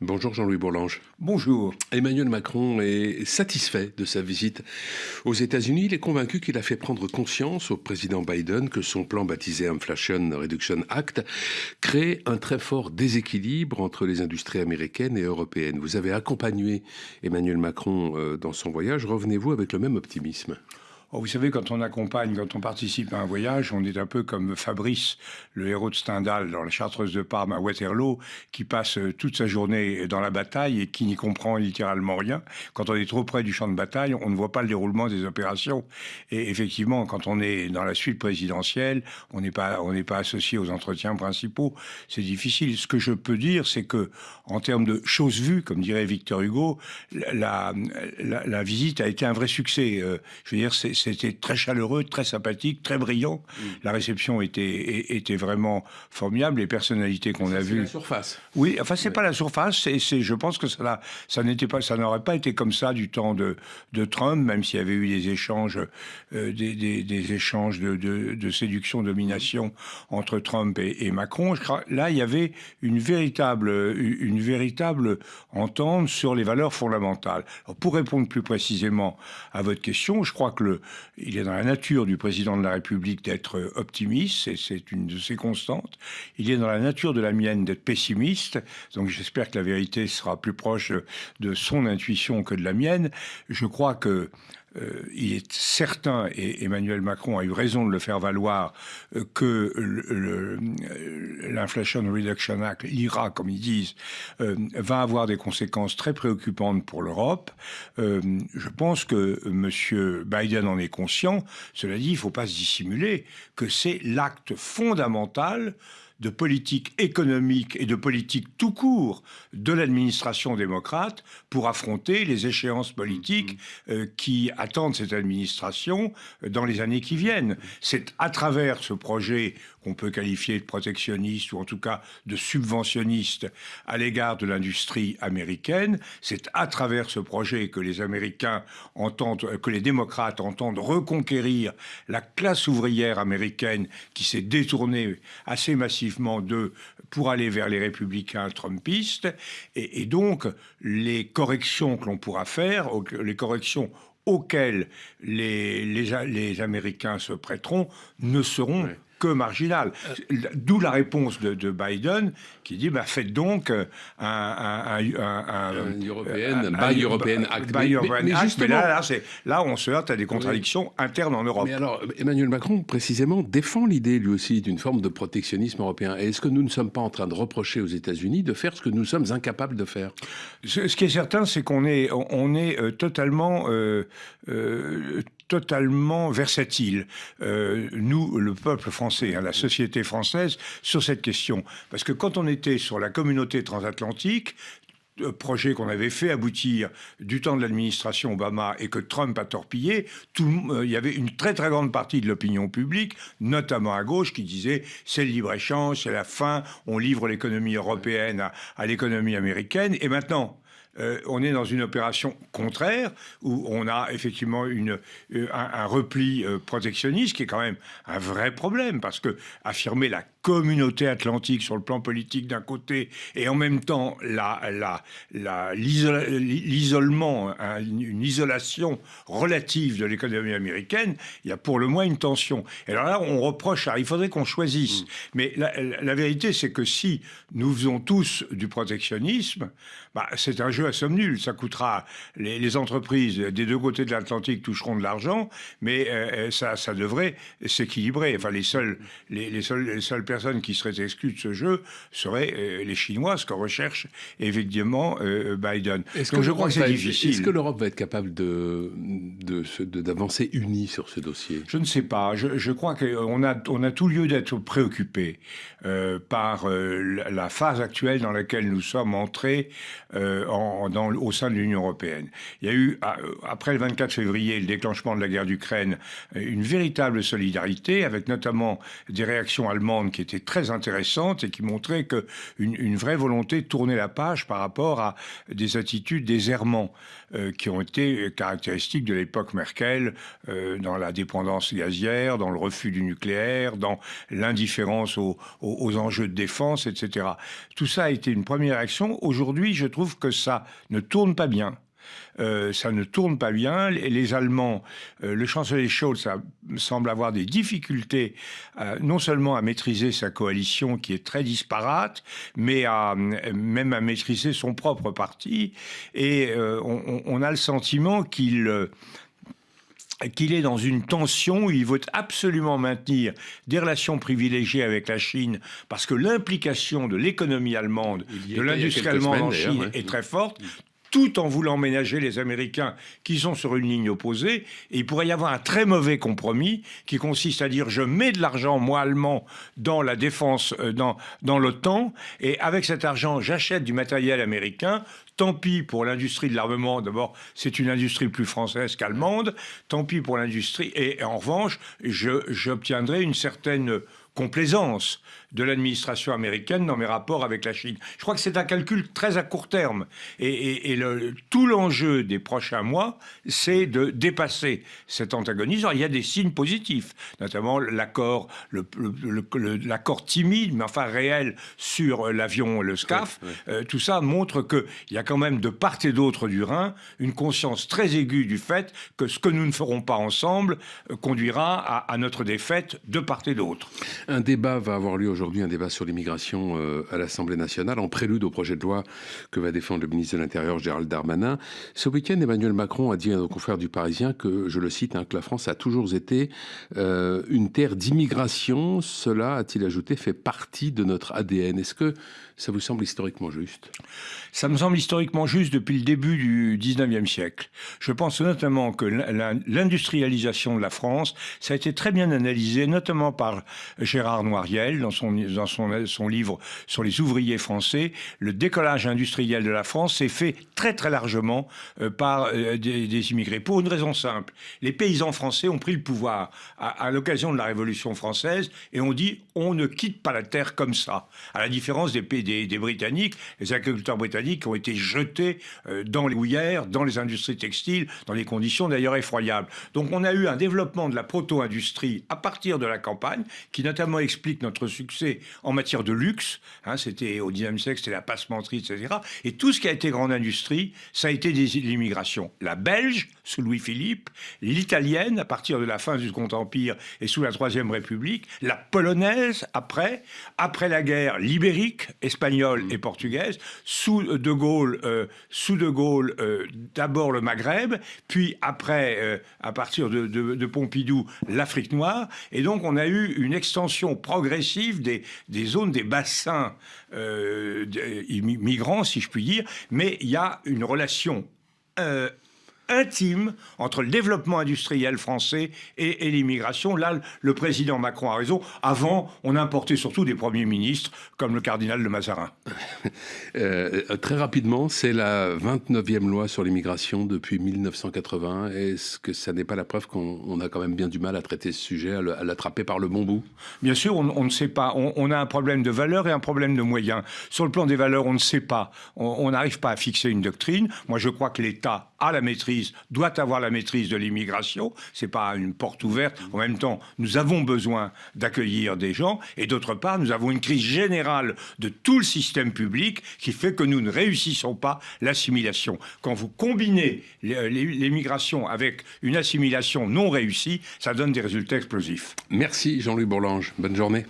Bonjour Jean-Louis Bourlange. Bonjour. Emmanuel Macron est satisfait de sa visite aux États-Unis. Il est convaincu qu'il a fait prendre conscience au président Biden que son plan baptisé Inflation Reduction Act crée un très fort déséquilibre entre les industries américaines et européennes. Vous avez accompagné Emmanuel Macron euh, dans son voyage. Revenez-vous avec le même optimisme Oh, vous savez, quand on accompagne, quand on participe à un voyage, on est un peu comme Fabrice, le héros de Stendhal dans la Chartreuse de Parme à Waterloo, qui passe euh, toute sa journée dans la bataille et qui n'y comprend littéralement rien. Quand on est trop près du champ de bataille, on ne voit pas le déroulement des opérations. Et effectivement, quand on est dans la suite présidentielle, on n'est pas, on n'est pas associé aux entretiens principaux. C'est difficile. Ce que je peux dire, c'est que, en termes de choses vues, comme dirait Victor Hugo, la, la, visite a été un vrai succès. Euh, je veux dire, c'est c'était très chaleureux, très sympathique, très brillant. Mm. La réception était, était vraiment formidable. Les personnalités qu'on a vues. C'est la surface. Oui, enfin, c'est pas la surface. C'est, je pense que ça, ça n'était pas, ça n'aurait pas été comme ça du temps de, de Trump, même s'il y avait eu des échanges, euh, des, des, échanges de, de, séduction, domination entre Trump et, Macron. Je crois, là, il y avait une véritable, une véritable entente sur les valeurs fondamentales. pour répondre plus précisément à votre question, je crois que le, il est dans la nature du président de la République d'être optimiste, c'est une de ses constantes. Il est dans la nature de la mienne d'être pessimiste, donc j'espère que la vérité sera plus proche de son intuition que de la mienne. Je crois que euh, il est certain, et Emmanuel Macron a eu raison de le faire valoir, euh, que euh, l'Inflation Reduction Act, l'IRA, comme ils disent, va avoir des conséquences très préoccupantes pour l'Europe. je pense que M. Biden en est conscient. Cela dit, il ne faut pas se dissimuler que c'est l'acte fondamental de politique économique et de politique tout court de l'administration démocrate pour affronter les échéances politiques mm-hmm. euh, qui attendent cette administration euh, dans les années qui viennent. C'est à travers ce projet qu'on peut qualifier de protectionniste ou en tout cas de subventionniste à l'égard de l'industrie américaine. C'est à travers ce projet que les Américains entendent, euh, que les démocrates entendent reconquérir la classe ouvrière américaine qui s'est détournée assez massivement d'eux pour aller vers les républicains trumpistes. Et, donc, les corrections que l'on pourra faire, les corrections auxquelles les, les, Américains se prêteront, ne seront que marginal. D'où la réponse de, Biden qui dit bah, faites donc un, un, un, European, Buy European Act. mais, là, là, on se heurte à des contradictions internes en Europe. Mais alors, Emmanuel Macron, précisément, défend l'idée, lui aussi, d'une forme de protectionnisme européen. Est-ce que nous ne sommes pas en train de reprocher aux États-Unis de faire ce que nous sommes incapables de faire? Ce, qui est certain, c'est qu'on est, on est euh, totalement euh, euh, totalement versatile, euh, nous, le peuple français, hein, la société française, sur cette question. Parce que quand on était sur la communauté transatlantique, projet qu'on avait fait aboutir du temps de l'administration Obama et que Trump a torpillé, il y avait une très très grande partie de l'opinion publique, notamment à gauche, qui disait c'est le libre-échange, c'est la fin, on livre l'économie européenne à l'économie américaine. Et maintenant, euh, on est dans une opération contraire où on a effectivement euh, un, repli euh, protectionniste qui est quand même un vrai problème parce que affirmer la communauté atlantique sur le plan politique d'un côté et en même temps l'isolement, hein, une isolation relative de l'économie américaine, il y a pour le moins une tension. Et alors là, on reproche, il faudrait qu'on choisisse. Mm. Mais la, vérité, c'est que si nous faisons tous du protectionnisme, bah, c'est un jeu à somme nulle. Ça coûtera, les, entreprises des deux côtés de l'Atlantique toucheront de l'argent, mais euh, euh, ça, ça devrait s'équilibrer. Enfin, les seuls, les, les, seuls, les seules personnes qui seraient exclues de ce jeu seraient euh, les Chinois, ce qu'on recherche évidemment Biden. Est-ce que je crois que c'est difficile. Est-ce que l'Europe va être capable de, d'avancer unie sur ce dossier? Je ne sais pas. Je, je crois qu'on a, on a tout lieu d'être préoccupé par la phase actuelle dans laquelle nous sommes entrés au sein de l'Union européenne. Il y a eu, après le 24 février, le déclenchement de la guerre d'Ukraine, une véritable solidarité, avec notamment des réactions allemandes qui étaient très intéressantes et qui montraient qu'une une vraie volonté de tourner la page par rapport à des attitudes, des errements qui ont été caractéristiques de l'époque Merkel, dans la dépendance gazière, dans le refus du nucléaire, dans l'indifférence aux, aux, enjeux de défense, etc. Tout ça a été une première action. Aujourd'hui, je trouve que ça ne tourne pas bien. Euh, ça ne tourne pas bien. Les, les Allemands, euh, le chancelier Scholz semble avoir des difficultés euh, non seulement à maîtriser sa coalition qui est très disparate, mais à, même à maîtriser son propre parti. Et on, on, a le sentiment qu'il qu'il est dans une tension où il veut absolument maintenir des relations privilégiées avec la Chine parce que l'implication de l'économie allemande, de l'industrie allemande en Chine est très forte tout en voulant ménager les Américains qui sont sur une ligne opposée. Et il pourrait y avoir un très mauvais compromis qui consiste à dire je mets de l'argent, moi allemand, dans la défense, euh, dans, dans l'OTAN, et avec cet argent, j'achète du matériel américain, Tant pis pour l'industrie de l'armement. D'abord, c'est une industrie plus française qu'allemande. Tant pis pour l'industrie. Et en revanche, j'obtiendrai une certaine complaisance de l'administration américaine dans mes rapports avec la Chine. Je crois que c'est un calcul très à court terme. Et, le, tout l'enjeu des prochains mois, c'est de dépasser cet antagonisme. il y a des signes positifs, notamment l'accord l'accord timide, mais enfin réel, sur l'avion, le SCAF. Euh, tout ça montre qu'il y a quand même de part et d'autre du Rhin une conscience très aiguë du fait que ce que nous ne ferons pas ensemble euh, conduira à, à notre défaite de part et d'autre. Un débat va avoir lieu aujourd'hui, un débat sur l'immigration euh, à l'Assemblée nationale, en prélude au projet de loi que va défendre le ministre de l'Intérieur Gérald Darmanin. Ce week-end, Emmanuel Macron a dit à nos confrères du Parisien que, je le cite, hein, que la France a toujours été euh, une terre d'immigration. Cela, a-t-il ajouté, fait partie de notre ADN. Est-ce que ça vous semble historiquement juste? Ça me semble historiquement juste depuis le début du 19e siècle. Je pense notamment que l'industrialisation de la France, ça a été très bien analysé, notamment par Gérard Noiriel dans son, dans son, son livre sur les ouvriers français. Le décollage industriel de la France s'est fait très très largement euh, par euh, des, immigrés. Pour une raison simple, les paysans français ont pris le pouvoir à, l'occasion de la Révolution française et ont dit on ne quitte pas la terre comme ça. À la différence des, des, des Britanniques, les agriculteurs britanniques ont été jetés euh, dans les houillères, dans les industries textiles, dans des conditions d'ailleurs effroyables. Donc on a eu un développement de la proto-industrie à partir de la campagne qui notamment explique notre succès en matière de luxe. Hein, c'était au 19e siècle, c'était la passementerie, etc. Et tout ce qui a été grande industrie, ça a été l'immigration. La belge, sous Louis-Philippe, l'italienne, à partir de la fin du Second Empire et sous la Troisième République, la polonaise, après, après la guerre, l'ibérique, espagnole et portugaise, sous De Gaulle, euh, sous De Gaulle, euh, d'abord le Maghreb, puis après, euh, à partir de, de Pompidou, l'Afrique noire. Et donc, on a eu une extension progressive des, zones, des bassins euh, migrants, si je puis dire, mais il y a une relation euh, intime entre le développement industriel français et, l'immigration. Là, le président Macron a raison. Avant, on importait surtout des premiers ministres, comme le cardinal de Mazarin. Euh, très rapidement, c'est la 29e loi sur l'immigration depuis 1980. Est-ce que ça n'est pas la preuve qu'on a quand même bien du mal à traiter ce sujet, à l'attraper par le bon bout? Bien sûr, on, ne sait pas. On, a un problème de valeur et un problème de moyens. Sur le plan des valeurs, on ne sait pas. On n'arrive pas à fixer une doctrine. Moi, je crois que l'État a la doit avoir la maîtrise de l'immigration. C'est pas une porte ouverte. En même temps, nous avons besoin d'accueillir des gens. Et d'autre part, nous avons une crise générale de tout le système public qui fait que nous ne réussissons pas l'assimilation. Quand vous combinez l'immigration avec une assimilation non réussie, ça donne des résultats explosifs. Merci Jean-Louis Bourlange. Bonne journée.